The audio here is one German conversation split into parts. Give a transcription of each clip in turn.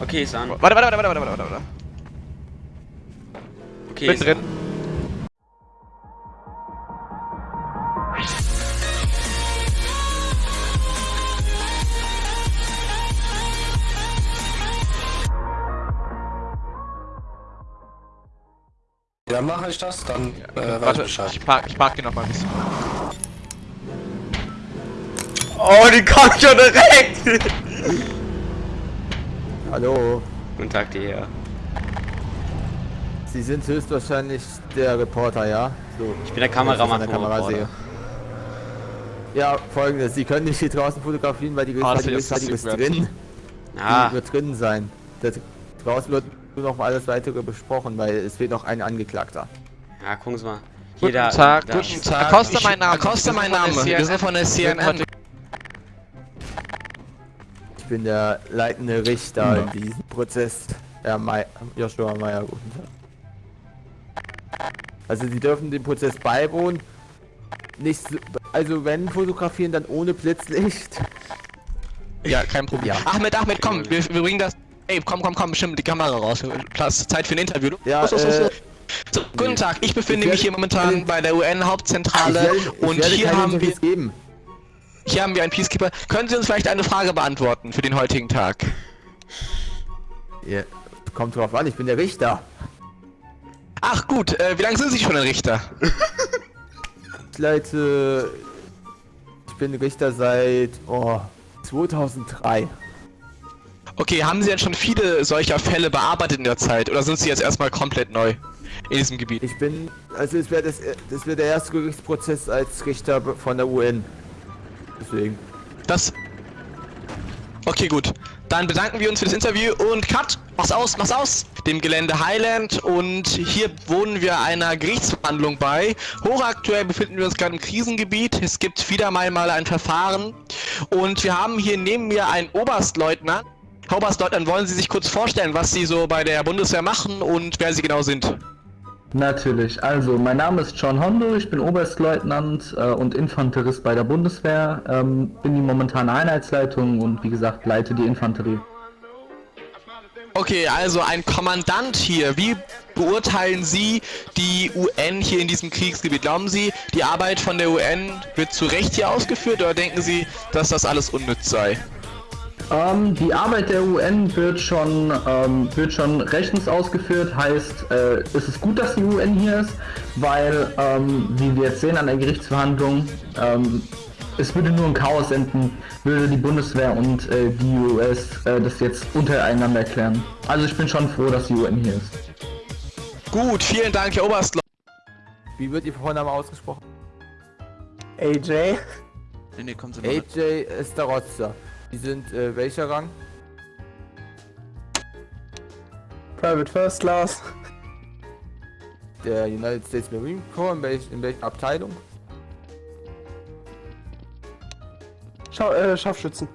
Okay, ist an. Warte, warte, warte, warte, warte, warte, warte. Okay, Bin ist drin. an. Ja, mache ich das, dann äh, weiß ich Warte, Bescheid. ich park, ich park hier noch mal ein bisschen. Oh, die kommt schon direkt! Hallo, Guten Tag dir. Sie sind höchstwahrscheinlich der Reporter, ja? So, Ich bin der Kameramann der Kamera sehe. Ja, folgendes, Sie können nicht hier draußen fotografieren, weil die Ah, die ist drin. Ah, Die wird drin sein. Das, draußen wird nur noch alles weitere besprochen, weil es fehlt noch ein Angeklagter. ja, gucken Sie mal. Hier, Guten da, Tag, da. guten Tag. Acosta mein Name. Acosta Wir sind mein von der Name. Wir sind von der CNN. Ich bin der leitende Richter in diesem Prozess. Herr May Joshua Meyer, guten Tag. Also Sie dürfen dem Prozess beiwohnen. Nicht so, also wenn fotografieren, dann ohne Blitzlicht. Ja, kein Problem. Ja. Ahmed, Ahmed, komm, wir, wir bringen das. Ey, komm, komm, komm, bestimmt die Kamera raus. Platz, Zeit für ein Interview. Ja, Los, los, los, äh, los. So, guten Tag, ich befinde ich mich hier werde- momentan bei der UN-Hauptzentrale werde- und werde hier haben, wir, geben. Hier haben wir einen Peacekeeper. Können Sie uns vielleicht eine Frage beantworten für den heutigen Tag? Ja, kommt drauf an, ich bin der Richter. Ach gut, äh, wie lange sind Sie schon ein Richter? Ich leite. Ich bin Richter seit oh, 2003. Okay, haben Sie denn schon viele solcher Fälle bearbeitet in der Zeit oder sind Sie jetzt erstmal komplett neu in diesem Gebiet? Ich bin. Also es wäre das, das wäre der erste Gerichtsprozess als Richter von der UN. Deswegen. Das. Okay, gut. Dann bedanken wir uns für das Interview und Cut! Mach's aus, mach's aus! Dem Gelände Highland und hier wohnen wir einer Gerichtsverhandlung bei. Hochaktuell befinden wir uns gerade im Krisengebiet. Es gibt wieder mal mal ein Verfahren und wir haben hier neben mir einen Oberstleutnant. Herr Oberstleutnant, wollen Sie sich kurz vorstellen, was Sie so bei der Bundeswehr machen und wer Sie genau sind? Natürlich. Also, mein Name ist John Hondo, ich bin Oberstleutnant äh, und Infanterist bei der Bundeswehr, ähm, bin die momentane Einheitsleitung und wie gesagt leite die Infanterie. Okay, also ein Kommandant hier. Wie beurteilen Sie die UN hier in diesem Kriegsgebiet? Glauben Sie, die Arbeit von der UN wird zu Recht hier ausgeführt oder denken Sie, dass das alles unnütz sei? Ähm, die Arbeit der UN wird schon, ähm, wird schon rechtens ausgeführt, heißt, äh, es ist gut, dass die UN hier ist, weil, ähm, wie wir jetzt sehen an der Gerichtsverhandlung, ähm, es würde nur ein Chaos enden, würde die Bundeswehr und äh, die US äh, das jetzt untereinander klären. Also ich bin schon froh, dass die UN hier ist. Gut, vielen Dank, Herr Oberstleutnant. Wie wird Ihr Vorname ausgesprochen? AJ? Nee, nee, kommen Sie mal mit. AJ Estarozza. Sie sind äh, welcher Rang? Private First Class? Der United States Marine Corps. In, welch, in welcher Abteilung? Schau äh, Scharfschützen.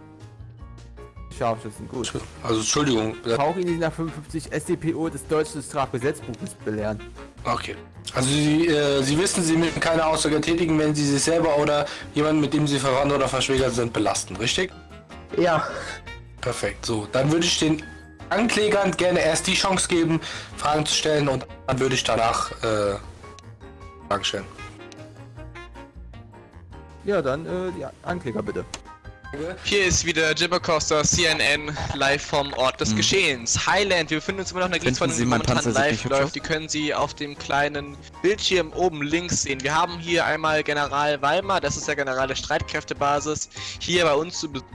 Scharfschützen, gut. Also Entschuldigung. die nach 55 StPO des deutschen Strafgesetzbuches belehren. Okay. Also Sie, äh, Sie wissen, Sie müssen keine Aussage tätigen, wenn Sie sich selber oder jemanden, mit dem Sie verwandt oder verschwägert sind, belasten, richtig? Ja. Perfekt. So, dann würde ich den Anklägern gerne erst die Chance geben, Fragen zu stellen und dann würde ich danach äh, Fragen stellen. Ja, dann äh, die Ankläger bitte. Hier ist wieder Jibber Costa, CNN, live vom Ort des Geschehens. Highland, wir befinden uns immer noch in der Sie, die mein momentan Panzer live läuft. Die können Sie auf dem kleinen Bildschirm oben links sehen. Wir haben hier einmal General Weimar, das ist der General der Streitkräftebasis, hier bei uns zu Besuch.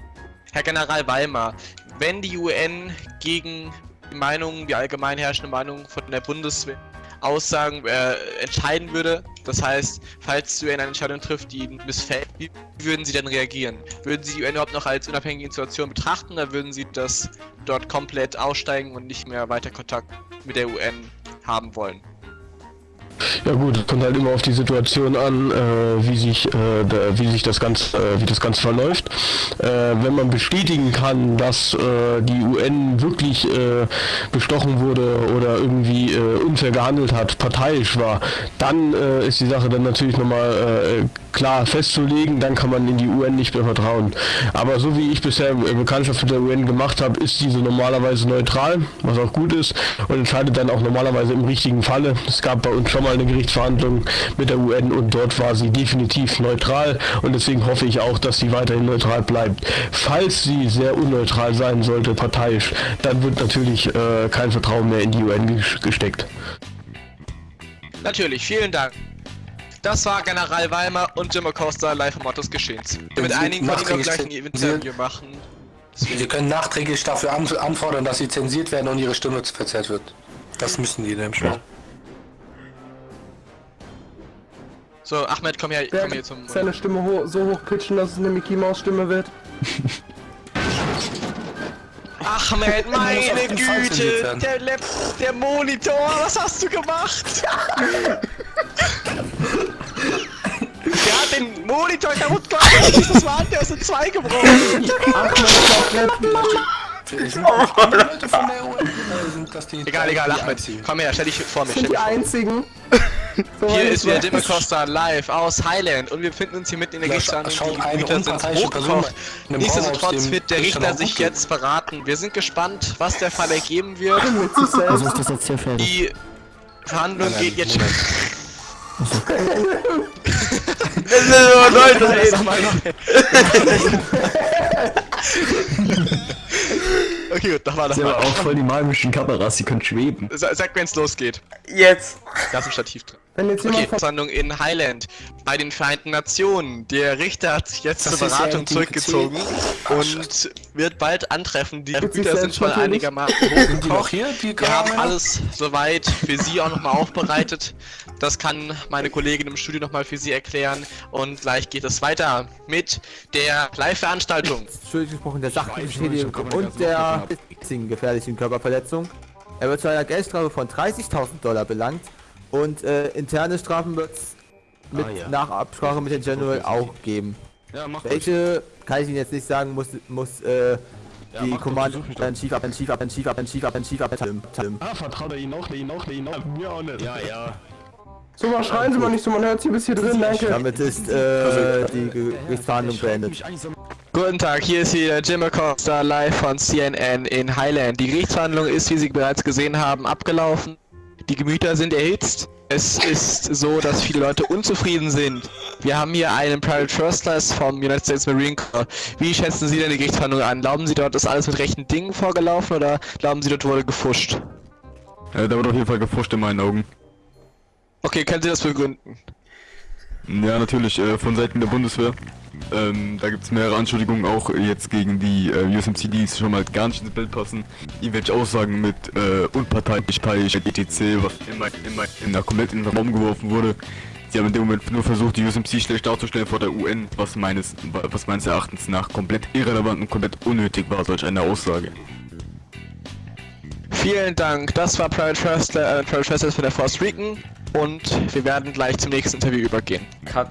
Herr General Weimar, wenn die UN gegen die Meinung, die allgemein herrschende Meinung von der Bundeswehr Aussagen äh, entscheiden würde, das heißt, falls die UN eine Entscheidung trifft, die Ihnen missfällt, wie würden Sie dann reagieren? Würden Sie die UN überhaupt noch als unabhängige Institution betrachten oder würden Sie das dort komplett aussteigen und nicht mehr weiter Kontakt mit der UN haben wollen? Ja gut, es kommt halt immer auf die Situation an, äh, wie sich äh, da, wie sich das Ganze äh, wie das Ganze verläuft. Äh, wenn man bestätigen kann, dass äh, die UN wirklich äh, bestochen wurde oder irgendwie unfair gehandelt hat, parteiisch war, dann ist die Sache dann natürlich nochmal klar festzulegen, dann kann man in die UN nicht mehr vertrauen. Aber so wie ich bisher Bekanntschaft mit der UN gemacht habe, ist diese normalerweise neutral, was auch gut ist und entscheidet dann auch normalerweise im richtigen Falle. Es gab bei uns schon mal eine Gerichtsverhandlung mit der UN und dort war sie definitiv neutral und deswegen hoffe ich auch, dass sie weiterhin neutral bleibt. Falls sie sehr unneutral sein sollte, parteiisch, dann wird natürlich äh, kein Vertrauen mehr in die UN ges- gesteckt. Natürlich, vielen Dank. Das war General Weimar und Jim Acosta live am Ort des Geschehens. Mit einigen von Ihnen gleich ein Interview machen. Sie können nachträglich dafür an anfordern, dass sie zensiert werden und ihre Stimme verzerrt wird. Das müssen die nämlich machen. So, Ahmed, komm her, komm hier zum... seine Stimme ho so hoch pitchen, dass es eine Mickey Maus Stimme wird? Ahmed, meine Güte! Der, Lap der Monitor, was hast du gemacht? der hat den Monitor kaputt gemacht, das war der ist in zwei gebrochen. Das die Egal, egal, Ahmed, komm her, stell dich vor mich. Sind die einzigen. So Hier ist wieder weiß. Jim Acosta live aus Highland und wir befinden uns hier mitten in der Gerichtsverhandlung. schaut Die Gemüter sind hochgekocht. einem Nichtsdestotrotz wird der Richter sich jetzt beraten. Wir sind gespannt, was der Fall ergeben wird. selbst. ist das jetzt hier fertig? Die Verhandlung Nein, geht jetzt. Das ist nur Leute reden. Okay, gut, mal, noch Ja, aber mal. auch voll die magischen Kameras, die können schweben. Sa- Sag, wenn's losgeht. Jetzt. Da ist ein Stativ drin. Wenn jetzt Okay, jemand Verhandlung in Highland bei den Vereinten Nationen. Der Richter hat sich jetzt Das zur Beratung zurückgezogen Ah, und wird bald antreffen. Die Güter sind schon einigermaßen hochgekocht. hier, die Wir haben alles soweit für Sie auch nochmal aufbereitet. Das kann meine Kollegin im Studio nochmal für Sie erklären. Und gleich geht es weiter mit der Live-Veranstaltung. Schuldig gesprochen der Sachbeschädigung und der gefährlichen Körperverletzung. Er wird zu einer Geldstrafe von 30.000 Dollar belangt und äh, interne Strafen wird es mit Ah, ja. nach Absprache mit dem General auch geben. Ja, mach Welche kann ich Ihnen jetzt nicht sagen, muss muss äh, die mach doch, Kommando versuch mich doch. dann Chief ab, Chief ab, Chief ab, Chief ab, Chief ab, Tim, Tim. Ah, vertraut er ihn auch, ihn auch, ihn auch. Mir auch nicht. Ja, ja. So mal schreien Sie mal nicht so, man hört Sie bis hier drin, danke. Damit ist äh, die Gerichtsverhandlung beendet. Guten Tag, hier ist wieder Jim Acosta live von CNN in Highland. Die Gerichtsverhandlung ist, wie Sie bereits gesehen haben, abgelaufen. Die Gemüter sind erhitzt. Es ist so, dass viele Leute unzufrieden sind. Wir haben hier einen Private First Class vom United States Marine Corps. Wie schätzen Sie denn die Gerichtsverhandlung an? Glauben Sie, dort ist alles mit rechten Dingen vorgelaufen oder glauben Sie, dort wurde gefuscht? Äh, da wird auf jeden Fall gefuscht in meinen Augen. Okay, können Sie das begründen? Ja, natürlich, äh, von Seiten der Bundeswehr. Ähm, da gibt es mehrere Anschuldigungen auch jetzt gegen die äh, USMC, die schon mal gar nicht ins Bild passen. Irgendwelche Aussagen mit äh, unparteiisch, parteiisch, etc., was immer, immer in der komplett in den Raum geworfen wurde. Sie haben in dem Moment nur versucht, die USMC schlecht darzustellen vor der UN, was meines, was meines Erachtens nach komplett irrelevant und komplett unnötig war, solch eine Aussage. Vielen Dank, das war Private First, äh, Private First von der Force Recon und wir werden gleich zum nächsten Interview übergehen. Cut.